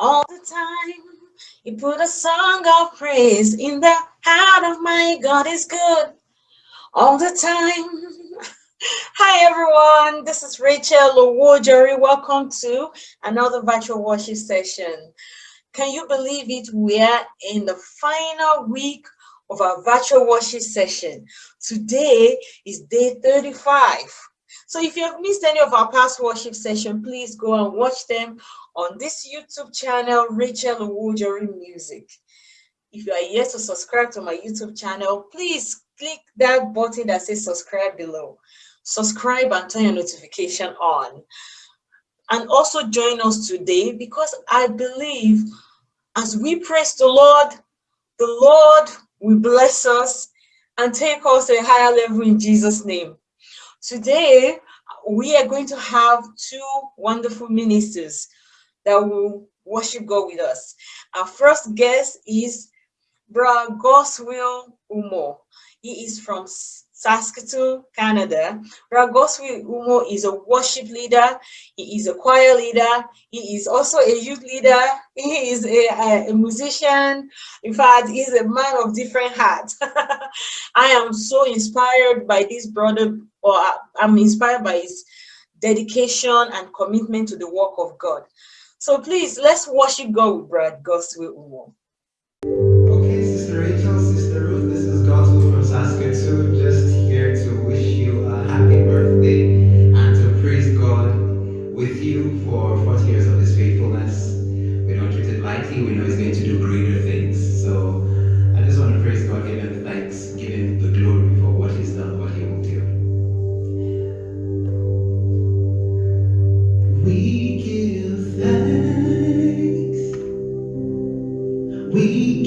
all the time. He put a song of praise in the heart of my God is good all the time. Hi everyone, this is Rachel Owojori. Welcome to another virtual worship session. Can you believe it? We are in the final week of our virtual worship session. Today is day 35. So if you have missed any of our past worship session, please go and watch them on this YouTube channel, Rachel Owojori Music. If you are yet to subscribe to my YouTube channel, please click that button that says subscribe below. Subscribe and turn your notification on. And also join us today because I believe as we praise the Lord, the Lord will bless us and take us to a higher level in Jesus' name. Today, we are going to have two wonderful ministers that will worship God with us. Our first guest is Bra Godswill Umo. He is from Saskatoon, Canada. Ragoswi Umo is a worship leader. He is a choir leader. He is also a youth leader. He is a, a musician. In fact, he's a man of different hats. I am so inspired by this brother, or I'm inspired by his dedication and commitment to the work of God. So please, let's worship God with Brad Godswill Umo. Okay, Sister Rachel, Sister Ruth, this is Godswill from Saskatoon, We give thanks. We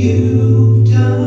you've done